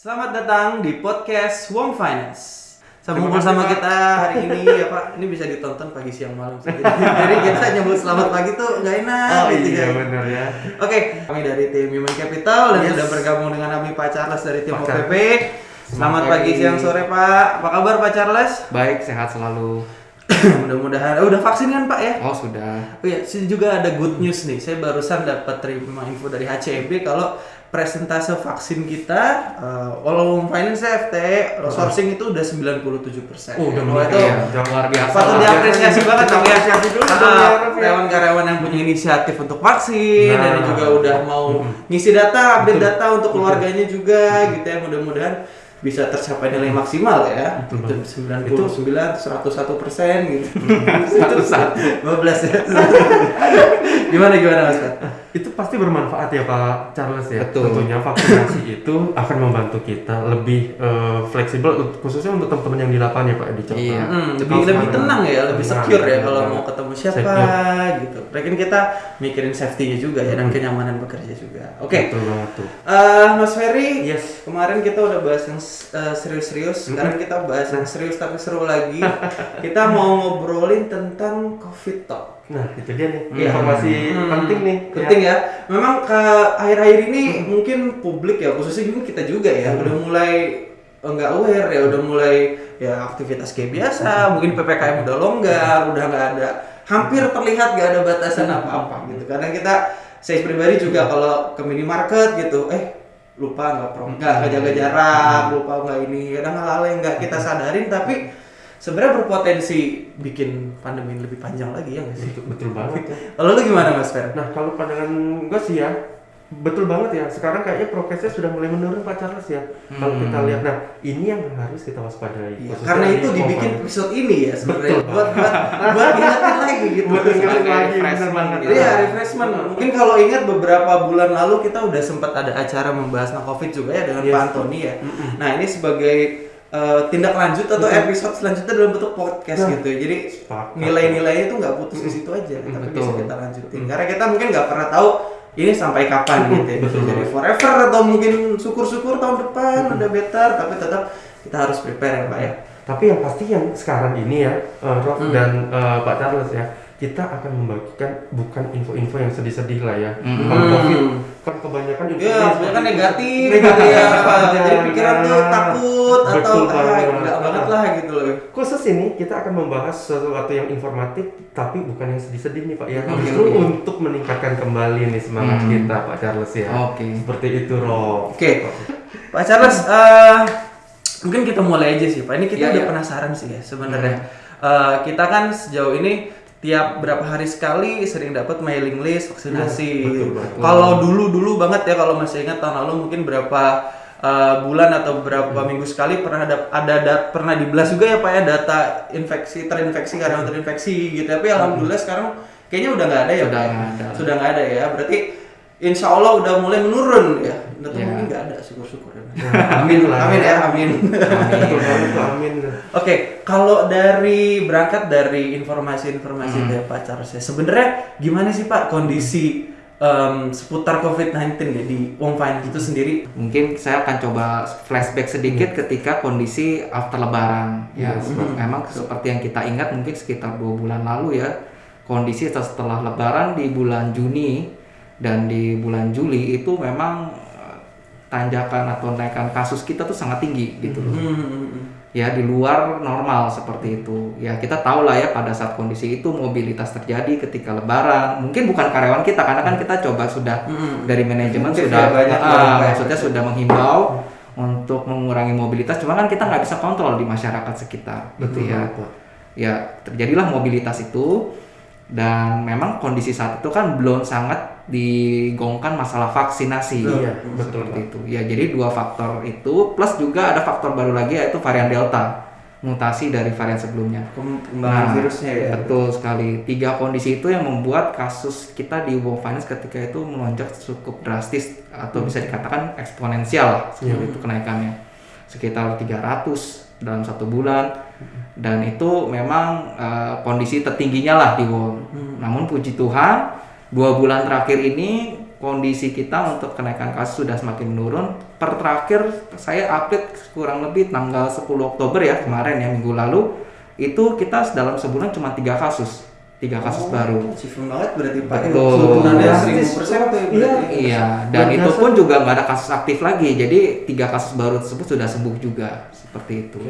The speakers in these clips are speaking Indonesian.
Selamat datang di podcast Wong Finance. Sambung bersama kita hari ini ya Pak. Ini bisa ditonton pagi siang malam. Jadi, jadi kita nyebut selamat pagi tuh nggak enak. Oh gitu iya kan. benar ya. Oke, kami dari tim Human Capital dan Yes. sudah bergabung dengan kami Pak Charles dari tim Pak OPP. Selamat Selamat pagi, siang, sore Pak. Apa kabar Pak Charles? Baik, sehat selalu. Mudah-mudahan. Oh, udah vaksin kan Pak ya? Oh, sudah. Oh iya, juga ada good news nih. Saya barusan dapat terima info dari HCB kalau presentase vaksin kita uh, All Finance FT sourcing itu udah 97%. Oh, udah meningkat itu ya. Luar biasa. patut diapresiasi banget ya. apresiasi dulu ya. karyawan-karyawan yang punya inisiatif untuk vaksin Nah. dan juga udah mau ngisi data, update data untuk keluarganya juga gitu ya. Mudah-mudahan bisa tercapai nilai maksimal ya. Betul Itu banget. 99, 101 persen gitu. Satu satu. 12 ya. gimana gimana Mas Pat? Itu pasti bermanfaat ya Pak Charles ya. Betul. Tentunya vaksinasi itu akan membantu kita lebih eh, fleksibel khususnya untuk teman-teman yang di lapangan ya Pak di contoh. Iya. Hmm, lebih Kalau lebih tenang ya, lebih Tenang, secure ya kalau tenang. mau ketemu siapa Secure. gitu. Mungkin kita mikirin safety-nya juga ya dan kenyamanan bekerja juga. Oke. Betul banget tuh. Eh, Mas Ferry, Yes. kemarin kita udah bahas yang eh, serius-serius. Sekarang kita bahas yang serius tapi seru lagi. kita mau ngobrolin tentang COVID talk. Nah, itu dia nih Iya. informasi Hmm, penting nih. Penting ya. Memang ke akhir-akhir ini mungkin publik ya, khususnya juga kita juga ya, Hmm. udah mulai enggak aware ya, udah mulai ya aktivitas kayak biasa, mungkin PPKM udah longgar, udah nggak ada hampir terlihat nggak ada batasan apa-apa gitu. Kadang kita saya pribadi juga kalau ke minimarket gitu, eh lupa nggak pro nggak nggak jaga jarak, lupa nggak ini, kadang hal-hal yang nggak kita sadarin tapi sebenarnya berpotensi bikin pandemi lebih panjang lagi ya nggak sih? Betul, betul banget ya. Kalau lu gimana Mas Fer? Nah, kalau pandangan gue sih ya, betul banget ya. Sekarang kayaknya prokesnya sudah mulai menurun Pak Charles ya. Kalau Hmm. kita lihat, nah ini yang harus kita waspadai. Khususnya karena itu dibikin episode ini ya sebenarnya Betul. buat buat buat ingetin lagi gitu. Buat ingetin lagi, refreshment banget. gitu. Iya, refreshment. Mungkin kalau ingat beberapa bulan lalu kita udah sempat ada acara membahas tentang Covid juga ya dengan Yes. Pak Antoni ya. Nah, ini sebagai uh, tindak lanjut atau Betul. episode selanjutnya dalam bentuk podcast Nah, gitu. Jadi Sepakat. nilai-nilainya itu nggak putus di situ aja, tapi Betul. bisa kita lanjutin. Karena kita mungkin nggak pernah tahu ini sampai kapan gitu ya. Betul jadi forever atau mungkin syukur-syukur tahun depan udah better, tapi tetap kita harus prepare ya Pak ya. Tapi yang pasti yang sekarang ini ya, uh, Rob Hmm. dan uh, Pak Charles ya, kita akan membagikan bukan info-info yang sedih-sedih lah ya. Hmm. Kalau COVID kan kebanyakan info Iya, kebanyakan negatif, negatif gitu ya. aja, Jadi pikiran tuh nah. takut atau Betul ah, banget. enggak banget lah gitu loh. Khusus ini kita akan membahas sesuatu yang informatif tapi bukan yang sedih-sedih nih Pak ya. Oke, Justru oke. untuk meningkatkan kembali nih semangat Hmm. kita Pak Charles ya. Oke. Seperti itu Rob. Oke. Pak Charles, eh, mungkin kita mulai aja sih Pak. Ini kita Iya, udah iya. penasaran sih ya sebenarnya. Eh, kita kan sejauh ini tiap berapa hari sekali sering dapat mailing list vaksinasi. Iya. Kalau dulu-dulu banget ya kalau masih ingat tahun lalu mungkin berapa eh, bulan atau beberapa minggu sekali pernah ada ada dat- pernah dibelas juga ya Pak ya data infeksi terinfeksi karena terinfeksi gitu. Tapi alhamdulillah sekarang kayaknya udah nggak ada ya Sudah Pak. ya? nggak ada. Sudah nggak ada ya. Berarti Insya Allah udah mulai menurun ya. Atau Ya. mungkin nggak ada syukur-syukur ya. amin lah. Amin ya, amin. Banget tuh, amin. Oke, kalau dari berangkat dari informasi-informasi Hmm. dari Pak Charles ya, sebenarnya gimana sih Pak kondisi em, seputar COVID-19 ya di Wong Finance itu sendiri? Mungkin saya akan coba flashback sedikit ketika kondisi after lebaran. Ya, Yes. se- memang seperti yang kita ingat mungkin sekitar dua bulan lalu ya. Kondisi setelah lebaran di bulan Juni dan di bulan Juli itu memang tanjakan atau naikan kasus kita tuh sangat tinggi gitu loh. Hmm. ya di luar normal seperti itu ya kita tahu lah ya pada saat kondisi itu mobilitas terjadi ketika lebaran mungkin bukan karyawan kita karena kan kita coba sudah Hmm. dari manajemen Mungkin sudah ya, banyak ah, maksudnya gitu. sudah menghimbau untuk mengurangi mobilitas cuma kan kita nggak bisa kontrol di masyarakat sekitar gitu Betul ya ya terjadilah mobilitas itu dan memang kondisi saat itu kan belum sangat digongkan masalah vaksinasi. Iya, betul, seperti itu. Ya jadi dua faktor itu plus juga ada faktor baru lagi yaitu varian delta mutasi dari varian sebelumnya. Perkembangan Nah, virusnya ya. betul sekali. Tiga kondisi itu yang membuat kasus kita di World Finance ketika itu melonjak cukup drastis atau bisa dikatakan eksponensial lah seperti itu kenaikannya. Sekitar 300 dalam satu bulan dan itu memang eh, kondisi tertingginya lah di world. Namun puji Tuhan dua bulan terakhir ini kondisi kita untuk kenaikan kasus sudah semakin menurun. Per terakhir saya update kurang lebih tanggal 10 Oktober ya kemarin ya minggu lalu itu kita dalam sebulan cuma tiga kasus, tiga kasus Oh, baru. Achievement banget berarti Pak. Betul. Turunannya Drastis. 1000% tuh ya Iya. Iya, dan Luar itu pun juga nggak ada kasus aktif lagi. Jadi tiga kasus baru tersebut sudah sembuh juga seperti itu.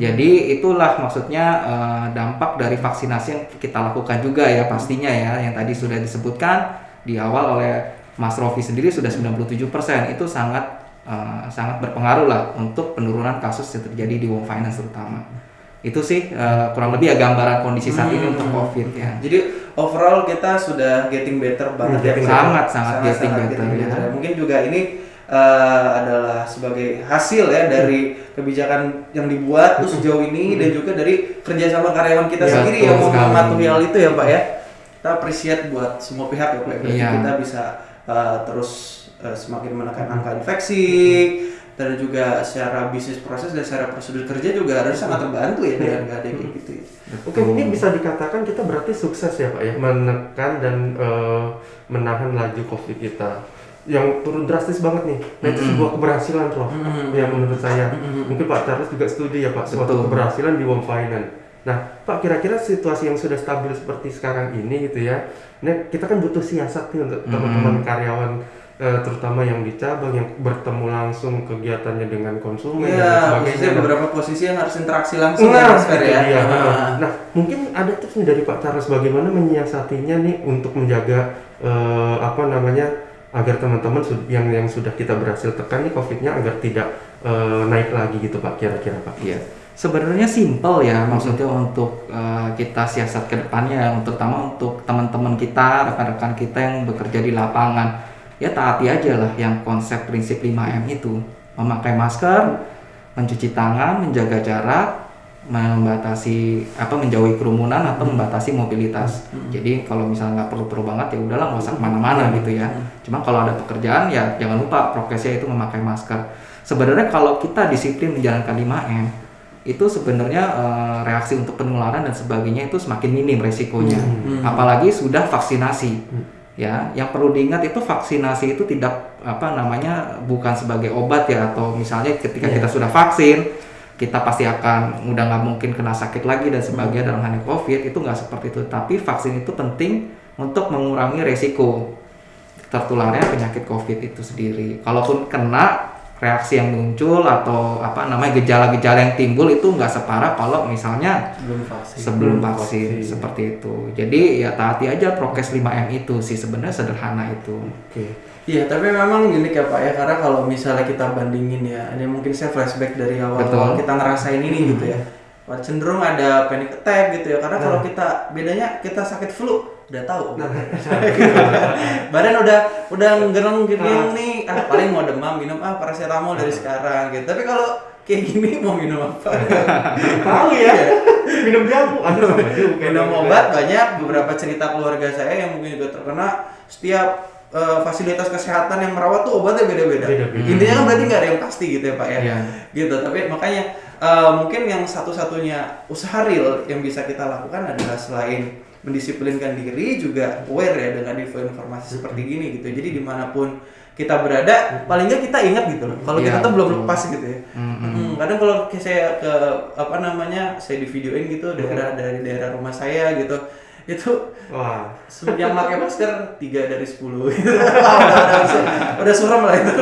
Jadi itulah maksudnya eh, dampak dari vaksinasi yang kita lakukan juga ya pastinya ya yang tadi sudah disebutkan di awal oleh Mas Rofi sendiri sudah 97% itu sangat eh, sangat berpengaruh lah untuk penurunan kasus yang terjadi di Wong Finance terutama. Itu sih eh, kurang lebih ya gambaran kondisi saat ini Hmm. untuk COVID ya. Jadi overall kita sudah getting better banget Hmm, ya. getting Pak. Sangat, sangat getting better, ya. Mungkin juga ini eh, adalah sebagai hasil ya dari kebijakan yang dibuat tuh sejauh ini dan juga dari kerjasama karyawan kita Ya, sendiri yang mematuhi hal itu ya Pak ya. Kita appreciate buat semua pihak ya Pak. Berarti Iya. kita bisa eh, terus eh, semakin menekan angka infeksi dan juga secara bisnis proses dan secara prosedur kerja juga harus sangat terbantu ya dengan nggak ada kayak gitu ya. Oke, ini bisa dikatakan kita berarti sukses ya Pak ya menekan dan eh, menahan laju COVID kita yang turun drastis banget nih. Nah itu Mm-mm. sebuah keberhasilan loh. Mm-mm. Ya menurut saya. Mm-mm. Mungkin Pak Charles juga studi ya Pak suatu Betul. keberhasilan di Wong Finance. Nah Pak kira-kira situasi yang sudah stabil seperti sekarang ini gitu ya. Nah kita kan butuh siasat nih untuk teman-teman karyawan eh, terutama yang di cabang yang bertemu langsung kegiatannya dengan konsumen dan Iya, sebagainya. Nah, beberapa posisi yang harus interaksi langsung Nah, ya, ya. dia. Nah, Nah, mungkin ada tips nih dari Pak Charles bagaimana menyiasatinya nih untuk menjaga eh, apa namanya agar teman-teman yang yang sudah kita berhasil tekan nih COVID-nya agar tidak eh, naik lagi gitu Pak kira-kira Pak. Iya. Sebenarnya simpel ya maksudnya untuk uh, kita siasat ke depannya terutama untuk teman-teman kita, rekan-rekan kita yang bekerja di lapangan. Ya taati aja lah yang konsep prinsip 5M itu. Memakai masker, mencuci tangan, menjaga jarak, membatasi apa menjauhi kerumunan atau membatasi mobilitas. Jadi kalau misalnya nggak perlu-perlu banget ya udahlah nggak usah ke mana-mana gitu ya. Cuma kalau ada pekerjaan ya jangan lupa prokesnya itu memakai masker. Sebenarnya kalau kita disiplin menjalankan 5M itu sebenarnya eh, reaksi untuk penularan dan sebagainya itu semakin minim resikonya. Hmm. Apalagi sudah vaksinasi. Hmm. Ya, yang perlu diingat itu vaksinasi itu tidak apa namanya bukan sebagai obat ya atau misalnya ketika Iya. kita sudah vaksin kita pasti akan udah nggak mungkin kena sakit lagi dan sebagainya dalam hal COVID itu nggak seperti itu. Tapi vaksin itu penting untuk mengurangi resiko tertularnya penyakit COVID itu sendiri. Kalaupun kena reaksi yang muncul atau apa namanya gejala-gejala yang timbul itu nggak separah kalau misalnya belum vaksin. sebelum Belum vaksin vaksin. seperti itu. Jadi ya taati aja prokes 5M itu sih sebenarnya sederhana itu. Oke. Iya, tapi memang unik ya Pak ya, karena kalau misalnya kita bandingin ya, ini mungkin saya flashback dari awal-awal kita ngerasain ini gitu ya. Cenderung ada panic attack gitu ya, karena kalau Nah. kita bedanya kita sakit flu udah tahu. Nah, Badan udah udah ngereng gini Nah. nih, ah paling mau demam minum ah paracetamol dari sekarang gitu. Tapi kalau kayak gini mau minum apa? tahu ya. Minum jamu juga. minum obat banyak beberapa cerita keluarga saya yang mungkin juga terkena setiap eh, fasilitas kesehatan yang merawat tuh obatnya beda-beda Beda-beda. intinya kan berarti nggak ada yang pasti gitu ya pak ya Iya. gitu tapi makanya eh, mungkin yang satu-satunya usaha real yang bisa kita lakukan adalah selain mendisiplinkan diri juga aware ya dengan info informasi seperti gini gitu. Jadi di mana pun kita berada paling nggak kita ingat gitu loh. Kalau Iya, kita tuh belum lepas gitu ya. Mm-mm. Hmm, kadang kalau saya ke apa namanya saya di videoin gitu daerah dari daerah rumah saya gitu itu Wah. yang pakai masker tiga dari sepuluh gitu. Udah, udah, suram lah itu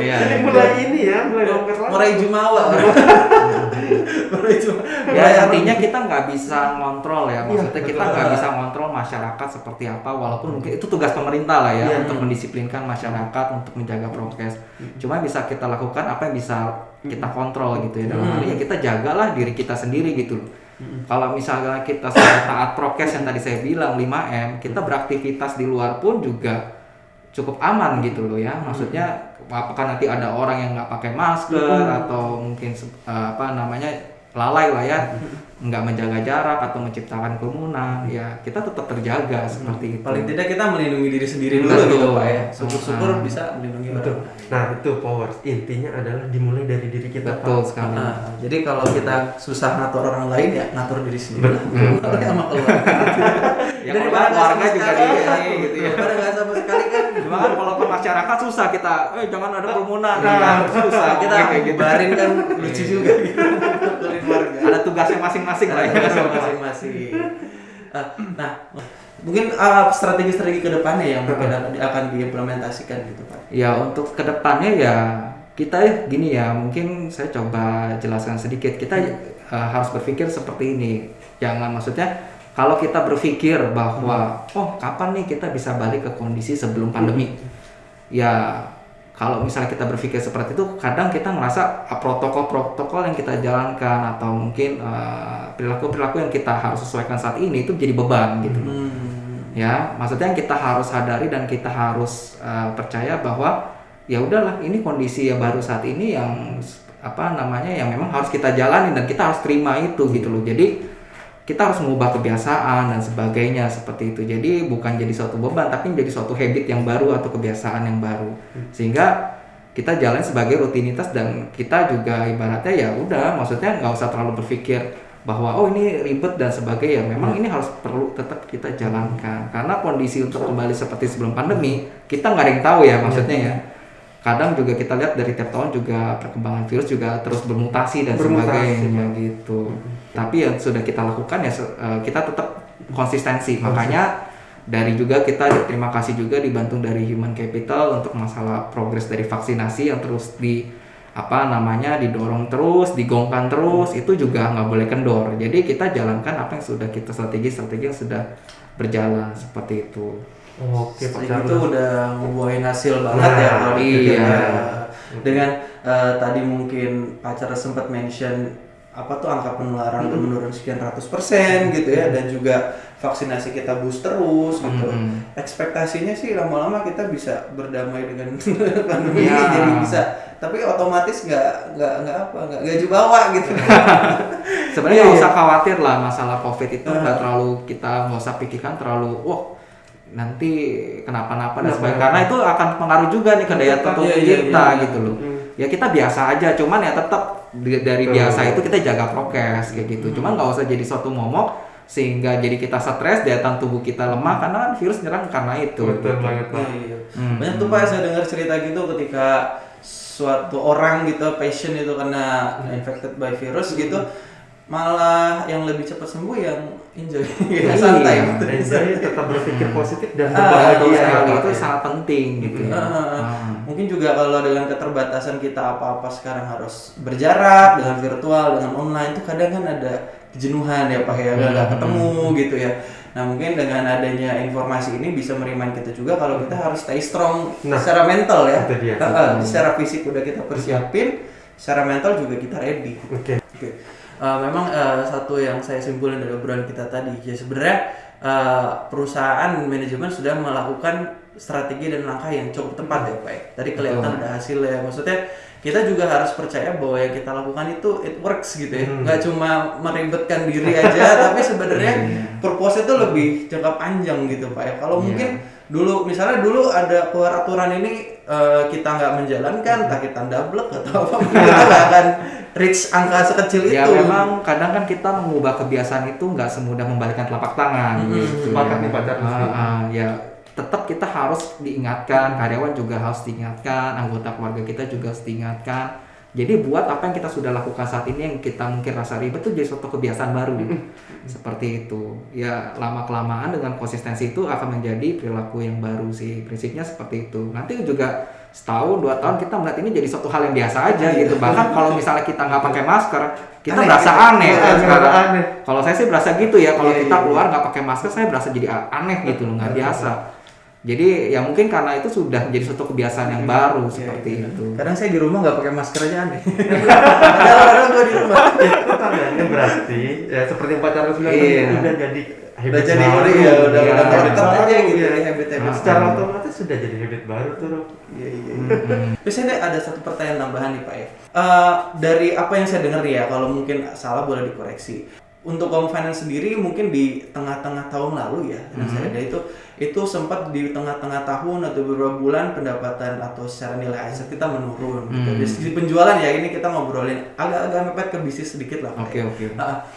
Iya. Ini mulai ini ya, mulai longgar lagi. mulai jumawa mulai jumawa Ya intinya kita nggak bisa ngontrol ya, maksudnya Iya, kita betul. nggak bisa ngontrol masyarakat seperti apa, walaupun mungkin itu tugas pemerintah lah ya Iya. untuk mendisiplinkan masyarakat untuk menjaga prokes. Cuma bisa kita lakukan apa yang bisa kita kontrol gitu ya dalam hal ini ya kita jagalah diri kita sendiri gitu loh. Kalau misalnya kita sudah taat prokes yang tadi saya bilang 5M, kita beraktivitas di luar pun juga cukup aman gitu loh ya. Maksudnya apakah nanti ada orang yang nggak pakai masker atau mungkin eh, apa namanya lalai lah ya, nggak menjaga jarak atau menciptakan kerumunan, ya kita tetap terjaga seperti itu. paling tidak kita melindungi diri sendiri dulu Betul. gitu pak ya syukur-syukur Ah. bisa melindungi Betul. orang. Nah, itu power. Intinya adalah dimulai dari diri kita, Betul Pak. sekali. Nah, jadi kalau kita susah ngatur orang lain ya ngatur diri sendiri. Betul. sama keluarga. Ya, Daripada kalau nggak keluarga juga sekali, di- ini gitu ya. Daripada nggak sama Cuma kan kalau ke masyarakat susah kita, eh jangan ada kerumunan, Nah, nah, susah kita gitu. bubarin kan lucu juga gitu. Ada tugasnya masing-masing lah ya. Ada masing-masing. Eh, Nah, mungkin uh, strategi-strategi ke depannya yang mungkin akan- akan diimplementasikan gitu Pak. Ya untuk ke depannya ya kita ya gini ya mungkin saya coba jelaskan sedikit kita uh, harus berpikir seperti ini jangan maksudnya kalau kita berpikir bahwa oh kapan nih kita bisa balik ke kondisi sebelum pandemi? Ya kalau misalnya kita berpikir seperti itu kadang kita ngerasa ah, protokol-protokol yang kita jalankan atau mungkin uh, perilaku-perilaku yang kita harus sesuaikan saat ini itu jadi beban gitu Hmm. ya maksudnya yang kita harus sadari dan kita harus uh, percaya bahwa ya udahlah ini kondisi yang baru saat ini yang apa namanya yang memang harus kita jalani dan kita harus terima itu gitu loh. Jadi kita harus mengubah kebiasaan dan sebagainya seperti itu. Jadi bukan jadi suatu beban tapi jadi suatu habit yang baru atau kebiasaan yang baru. Sehingga kita jalan sebagai rutinitas dan kita juga ibaratnya ya udah maksudnya nggak usah terlalu berpikir bahwa oh ini ribet dan sebagainya. Memang ini harus perlu tetap kita jalankan. Karena kondisi untuk kembali seperti sebelum pandemi kita nggak ada yang tahu ya maksudnya ya. Kadang juga kita lihat dari tiap tahun juga perkembangan virus juga terus bermutasi dan Bermutasi, sebagainya gitu tapi yang sudah kita lakukan ya eh, kita tetap konsistensi. Makanya dari juga kita terima kasih juga dibantu dari human capital untuk masalah progres dari vaksinasi yang terus di apa namanya didorong terus digongkan terus itu juga nggak boleh kendor. Jadi kita jalankan apa yang sudah kita strategi strategi yang sudah berjalan seperti itu. Oke, Pak Itu udah ngebuahin hasil banget Nah, ya kalau iya. ya. Dengan eh, tadi mungkin pacar sempat mention apa tuh angka penularan udah menurun sekian ratus persen gitu ya dan juga vaksinasi kita boost terus gitu. Ekspektasinya sih lama-lama kita bisa berdamai dengan pandemi Iya. ini jadi bisa tapi otomatis nggak nggak nggak apa nggak gaji bawa gitu. sebenarnya Iya, nggak iya. usah khawatir lah masalah covid itu nggak terlalu kita nggak usah pikirkan terlalu wah nanti kenapa-napa dan sebagainya karena itu akan pengaruh juga nih ke daya tahan tubuh Iya, iya, kita iya. gitu loh Hmm. Ya kita biasa aja cuman ya tetap dari biasa itu kita jaga prokes kayak gitu cuman nggak usah jadi suatu momok sehingga jadi kita stres daya tahan tubuh kita lemah karena kan virus nyerang karena itu Betul banget, Pak. Iya. Hmm. Banyak tuh Pak saya dengar cerita gitu ketika suatu orang gitu passion itu kena infected by virus gitu malah yang lebih cepat sembuh yang enjoy Iya. ya, santai gitu. Jadi tetap berpikir positif dan Ah, berbahagia. Betul iya, iya. itu sangat penting gitu ya. Ah, Ah. Mungkin juga kalau dengan keterbatasan kita apa-apa sekarang harus berjarak dengan virtual dengan online tuh kadang kan ada kejenuhan ya Pak ya nggak Hmm. ketemu gitu ya. Nah mungkin dengan adanya informasi ini bisa merimain kita juga kalau kita harus stay strong Nah, secara mental ya. itu dia. Ah, ah, secara fisik udah kita persiapin, secara mental juga kita ready. Oke. Oke, Eh, memang eh, satu yang saya simpulin dari obrolan kita tadi, ya sebenarnya eh, perusahaan manajemen sudah melakukan strategi dan langkah yang cukup tepat ya Pak. ya. Tadi kelihatan ada hasilnya. Maksudnya kita juga harus percaya bahwa yang kita lakukan itu it works gitu ya. Hmm. Nggak cuma meribetkan diri aja, tapi sebenarnya purpose itu lebih jangka panjang gitu Pak ya. Kalau Iya. mungkin dulu misalnya dulu ada keluar aturan ini eh, kita nggak menjalankan, entah kita double atau apa, kita nggak akan reach angka sekecil Ya itu. memang kadang kan kita mengubah kebiasaan itu nggak semudah membalikkan telapak tangan. Mm-mm. gitu Sepakat ya. nih. Ah, ah, ya tetap kita harus diingatkan, karyawan juga harus diingatkan, anggota keluarga kita juga harus diingatkan. Jadi buat apa yang kita sudah lakukan saat ini yang kita mungkin rasa ribet itu jadi suatu kebiasaan baru. Seperti itu. Ya lama kelamaan dengan konsistensi itu akan menjadi perilaku yang baru sih. Prinsipnya seperti itu. Nanti juga setahun dua tahun kita melihat ini jadi suatu hal yang biasa aja gitu. Bahkan kalau misalnya kita nggak pakai masker, kita Aneh berasa aneh Iya, kan sekarang. aneh. Kalau saya sih berasa gitu ya. Kalau Iya, kita iya, keluar nggak pakai masker, saya berasa jadi aneh gitu loh, nggak biasa. Jadi ya mungkin karena itu sudah menjadi suatu kebiasaan yang baru seperti itu. Kadang saya di rumah nggak pakai masker aja aneh. Padahal gue di rumah. Itu tandanya berarti ya seperti yang Pak Charles bilang tadi, Iya. udah jadi habit Udah jadi baru. udah ya, udah Iya. udah Habit melekat aja baru, gitu ya. di habit-habit. Nah, Secara otomatis sudah jadi habit baru tuh. Iya iya. Hmm. iya. Terus ini ada satu pertanyaan tambahan nih Pak ya. Eh, dari apa yang saya dengar ya, kalau mungkin salah boleh dikoreksi. Untuk Kom Finance sendiri mungkin di tengah-tengah tahun lalu ya, yang saya ada itu itu sempat di tengah-tengah tahun atau beberapa bulan pendapatan atau secara nilai aset kita menurun. Gitu. Hmm. Dari sisi penjualan ya ini kita ngobrolin agak-agak mepet ke bisnis sedikit lah. Oke ya. oke. Nah,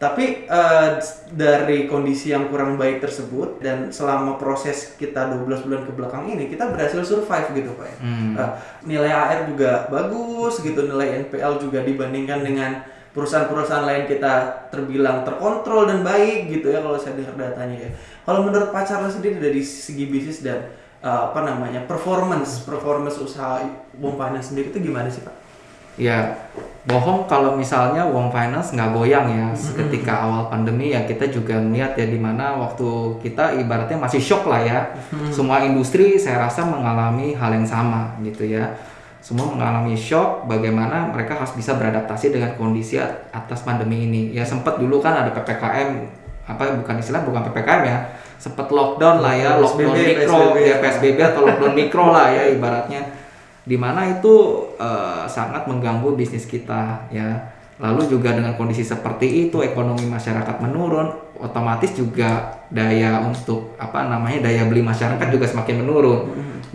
Tapi eh, dari kondisi yang kurang baik tersebut dan selama proses kita 12 bulan ke belakang ini kita berhasil survive gitu Pak ya. Hmm. Eh, nilai AR juga bagus gitu, nilai NPL juga dibandingkan dengan perusahaan-perusahaan lain kita terbilang terkontrol dan baik gitu ya kalau saya dengar datanya ya. Kalau menurut Pak Charles sendiri dari segi bisnis dan eh, apa namanya performance performance usaha Wong Finance sendiri itu gimana sih Pak? Ya, bohong kalau misalnya uang finance nggak goyang ya ketika awal pandemi ya kita juga melihat ya di mana waktu kita ibaratnya masih shock lah ya. Semua industri saya rasa mengalami hal yang sama gitu ya. Semua mengalami shock bagaimana mereka harus bisa beradaptasi dengan kondisi atas pandemi ini. Ya sempat dulu kan ada PPKM apa bukan istilah bukan PPKM ya. Sempat lockdown lah ya, lockdown PSBB, mikro PSBB. ya PSBB atau lockdown mikro lah ya ibaratnya di mana itu eh, sangat mengganggu bisnis kita ya lalu juga dengan kondisi seperti itu ekonomi masyarakat menurun otomatis juga daya untuk apa namanya daya beli masyarakat juga semakin menurun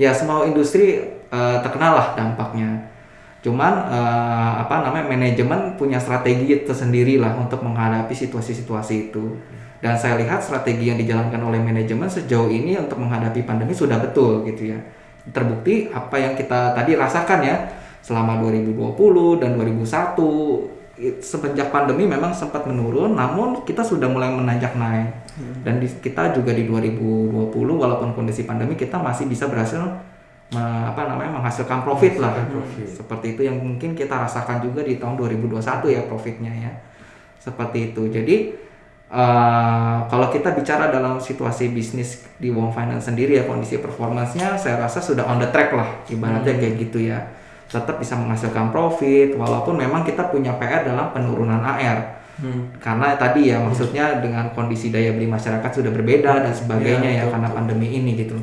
ya semua industri eh, terkena lah dampaknya. Cuman eh, apa namanya manajemen punya strategi tersendiri lah untuk menghadapi situasi-situasi itu. Dan saya lihat strategi yang dijalankan oleh manajemen sejauh ini untuk menghadapi pandemi sudah betul gitu ya. Terbukti apa yang kita tadi rasakan ya selama 2020 dan 2001 it- semenjak pandemi memang sempat menurun namun kita sudah mulai menanjak naik. Dan di, kita juga di 2020 walaupun kondisi pandemi kita masih bisa berhasil apa namanya menghasilkan profit lah. Profit. seperti itu yang mungkin kita rasakan juga di tahun 2021 ya profitnya ya. Seperti itu. Jadi eh, kalau kita bicara dalam situasi bisnis di Wong Finance sendiri ya kondisi performancenya saya rasa sudah on the track lah. Ibaratnya kayak gitu ya. Tetap bisa menghasilkan profit walaupun memang kita punya PR dalam penurunan AR karena tadi ya maksudnya dengan kondisi daya beli masyarakat sudah berbeda dan sebagainya Iya, ya karena pandemi ini gitu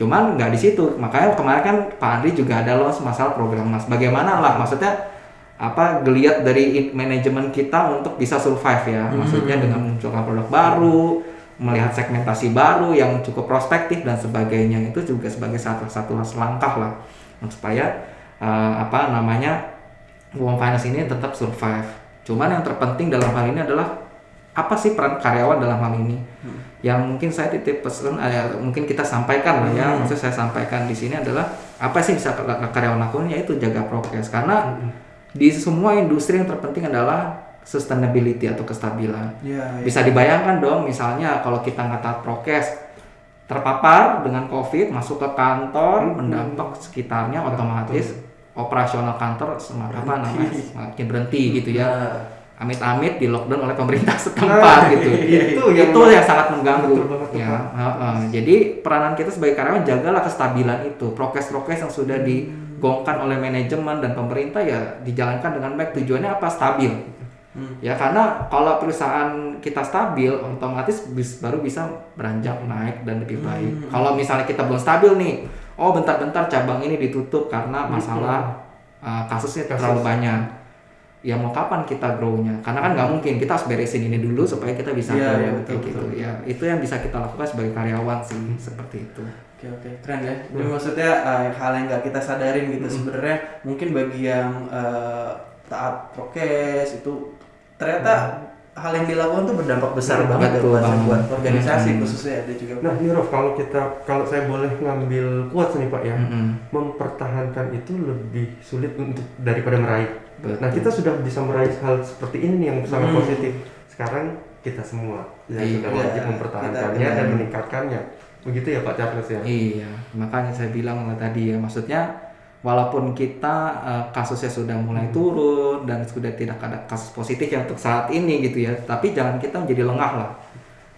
cuman nggak di situ. Makanya kemarin kan Pak Andri juga ada loh masalah program mas. Bagaimana lah maksudnya apa geliat dari manajemen kita untuk bisa survive ya. Maksudnya dengan munculkan produk baru melihat segmentasi baru yang cukup prospektif dan sebagainya. Itu juga sebagai satu satu langkah lah supaya eh, apa namanya Wong Finance ini tetap survive. Cuman yang terpenting dalam hal ini adalah apa sih peran karyawan dalam hal ini yang mungkin saya titip pesan eh, mungkin kita sampaikan lah ya maksud saya sampaikan di sini adalah apa sih bisa karyawan lakukan yaitu jaga prokes karena di semua industri yang terpenting adalah sustainability atau kestabilan. Ya, bisa dibayangkan dong misalnya kalau kita nggak taat prokes terpapar dengan covid masuk ke kantor mendampak sekitarnya otomatis operasional kantor semakin apa namanya semakin berhenti gitu ya amit-amit di lockdown oleh pemerintah setempat gitu. Itu yang- itu yang sangat mengganggu. Betul banget tuh, ya Pak. heeh. jadi peranan kita sebagai karyawan jagalah kestabilan itu. Prokes-prokes yang sudah digongkan oleh manajemen dan pemerintah ya dijalankan dengan baik. Tujuannya apa? Stabil. Ya karena kalau perusahaan kita stabil otomatis bis- baru bisa beranjak naik dan lebih baik. kalau misalnya kita belum stabil nih oh bentar-bentar cabang ini ditutup karena masalah uh, kasusnya Kasus. terlalu banyak ya mau kapan kita grow-nya karena kan nggak mungkin kita harus beresin ini dulu supaya kita bisa Iya, grow iya, kayak betul, gitu betul. ya itu yang bisa kita lakukan sebagai karyawan sih seperti itu Oke oke keren ya. Jadi maksudnya eh, hal yang nggak kita sadarin gitu sebenarnya mungkin bagi yang eh, taat prokes itu ternyata hal yang dilakukan tuh berdampak besar banget ya Betul buat, banget. buat organisasi Hmm. khususnya ada juga. Nah, nih Rof, kalau kita kalau saya boleh ngambil quotes nih Pak ya, Mm-mm. mempertahankan itu lebih sulit untuk daripada meraih. Betul. Nah, kita sudah bisa meraih hal seperti ini nih yang sangat Hmm. positif. Sekarang kita semua yang Iya. sudah wajib mempertahankannya Kita- dan meningkatkannya. Begitu ya Pak Charles ya? Iya, makanya saya bilang tadi ya, maksudnya walaupun kita eh, kasusnya sudah mulai turun dan sudah tidak ada kasus positif ya untuk saat ini gitu ya, tapi jangan kita menjadi lengah lah.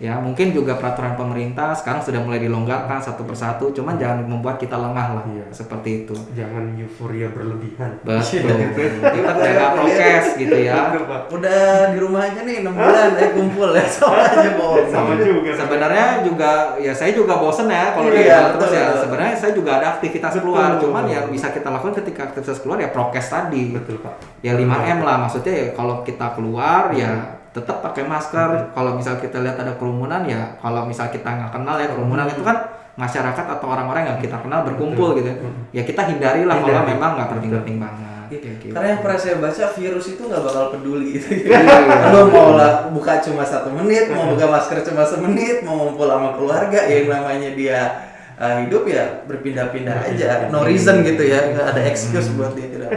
Ya, mungkin juga peraturan pemerintah sekarang sudah mulai dilonggarkan satu persatu, cuman jangan membuat kita lengah lah. Iya. Seperti itu. Jangan euforia berlebihan. Betul. kita jaga prokes gitu ya. Udah di rumah aja nih 6 bulan ya kumpul ya sama aja bohong. Sama juga. Sebenarnya juga ya saya juga bosen ya kalau Iya, di rumah terus betul, ya. betul. Sebenarnya saya juga ada aktivitas Betul. keluar, cuman yang bisa kita lakukan ketika aktivitas keluar ya prokes tadi. Betul Pak. Ya 5M lah maksudnya ya kalau kita keluar ya tetap pakai masker. Kalau misal kita lihat ada kerumunan ya kalau misal kita nggak kenal ya kerumunan itu kan masyarakat atau orang-orang yang kita kenal berkumpul gitu. Ya Ya kita hindari lah kalau memang nggak penting-penting banget. Kayak gitu. Karena yang pernah saya baca virus itu nggak bakal peduli gitu. Iya. Lo mau lah buka cuma satu menit, mau buka masker cuma semenit, mau ngumpul sama keluarga, ya yang namanya dia uh, hidup ya berpindah-pindah aja, no reason gitu ya, nggak ada excuse buat dia tidak.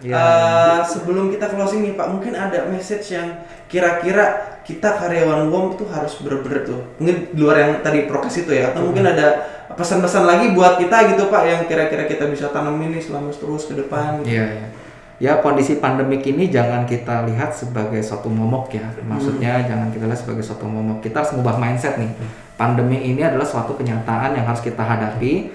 Iya. Uh, sebelum kita closing nih Pak, mungkin ada message yang kira-kira kita karyawan WOM tuh harus bener-bener tuh, mungkin di luar yang tadi prokes itu ya, atau mungkin ada pesan-pesan lagi buat kita gitu Pak, yang kira-kira kita bisa tanam ini selama terus ke depan. Iya, iya. Ya kondisi pandemik ini jangan kita lihat sebagai suatu momok ya. Maksudnya jangan kita lihat sebagai suatu momok. Kita harus mengubah mindset nih. Pandemi ini adalah suatu kenyataan yang harus kita hadapi.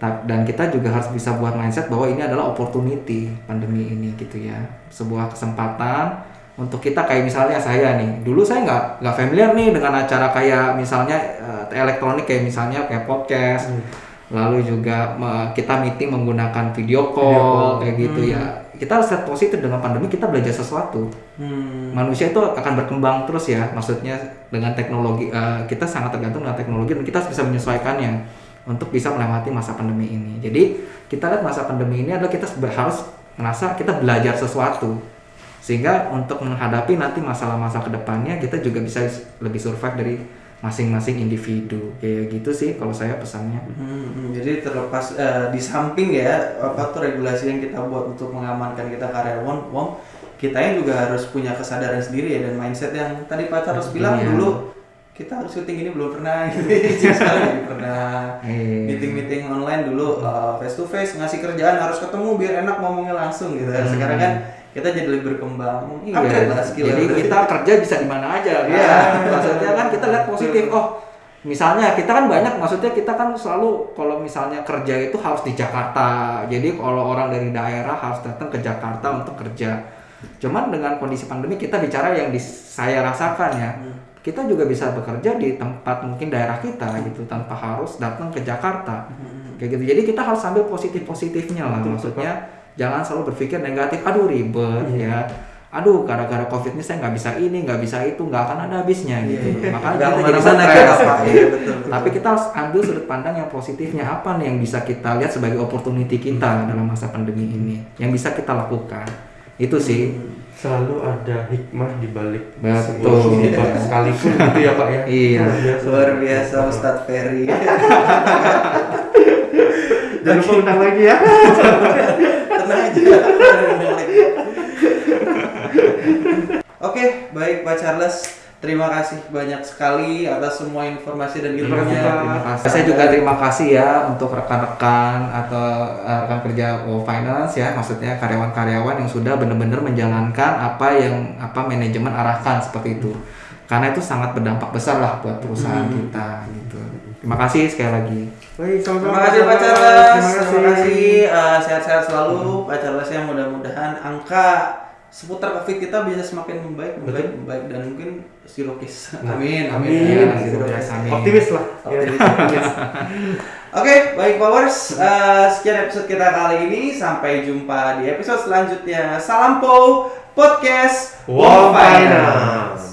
Dan kita juga harus bisa buat mindset bahwa ini adalah opportunity pandemi ini gitu ya. Sebuah kesempatan untuk kita kayak misalnya saya nih. Dulu saya nggak nggak familiar nih dengan acara kayak misalnya eh, elektronik kayak misalnya kayak podcast. Lalu juga me- kita meeting menggunakan video call, Video call. kayak gitu ya. Kita harus lihat positif dengan pandemi kita belajar sesuatu. Hmm. Manusia itu akan berkembang terus ya. Maksudnya dengan teknologi eh, kita sangat tergantung dengan teknologi dan kita harus bisa menyesuaikannya untuk bisa melewati masa pandemi ini. Jadi kita lihat masa pandemi ini adalah kita harus merasa kita belajar sesuatu sehingga untuk menghadapi nanti masalah-masalah ke depannya kita juga bisa lebih survive dari masing-masing individu kayak gitu sih kalau saya pesannya. Hmm, hmm. jadi terlepas eh, di samping ya apa tuh regulasi yang kita buat untuk mengamankan kita karyawan, Wong, kitanya juga harus punya kesadaran sendiri ya dan mindset yang tadi Pak Charles bilang Iya. dulu kita harus syuting ini belum pernah gitu sekarang pernah Iya. meeting meeting online dulu face to face ngasih kerjaan harus ketemu biar enak ngomongnya langsung gitu sekarang kan kita jadi lebih berkembang Iya, upgrade lah skill jadi kita kerja bisa di mana aja kan. Iya. Maksudnya kan kita lihat positif. Oh, misalnya kita kan banyak maksudnya kita kan selalu kalau misalnya kerja itu harus di Jakarta. Jadi kalau orang dari daerah harus datang ke Jakarta untuk kerja. Cuman dengan kondisi pandemi kita bicara yang di, saya rasakan ya. Kita juga bisa bekerja di tempat mungkin daerah kita gitu tanpa harus datang ke Jakarta. Kayak gitu. Jadi kita harus ambil positif-positifnya lah. Maksudnya jangan selalu berpikir negatif. Aduh ribet ya. Aduh gara-gara covid ini saya nggak bisa ini, nggak bisa itu, nggak akan ada habisnya gitu. Makanya Nggak kita jadi stres. apa iya betul, betul. Tapi kita harus ambil sudut pandang yang positifnya apa nih yang bisa kita lihat sebagai opportunity kita dalam masa pandemi ini, yang bisa kita lakukan. Itu sih. Selalu ada hikmah di balik Betul. musibah sekalipun gitu ya Pak ya. Iya. Luar biasa. luar biasa Ustadz Ferry Jangan lupa undang lagi ya. tenang aja oke baik Pak Charles terima kasih banyak sekali atas semua informasi dan Terima ilmunya. Terima kasih. Saya juga terima kasih ya untuk rekan-rekan atau eh, rekan kerja Wow Finance ya, maksudnya karyawan-karyawan yang sudah benar-benar menjalankan apa yang apa manajemen arahkan seperti itu. Karena itu sangat berdampak besar lah buat perusahaan kita gitu. Terima kasih sekali lagi. Baik, Terima sama-sama. kasih Pak Charles, Terima terima kasih Eh, sehat-sehat selalu Pak Charles ya mudah-mudahan angka seputar COVID kita bisa semakin membaik, membaik, membaik dan mungkin zero case. Amin, amin. Amin. Ya, case. amin. Optimis lah. Ya, Optimis. optimis. Oke, baik Powers, Eh, sekian episode kita kali ini. Sampai jumpa di episode selanjutnya. Salam Po Podcast Wow, Finance.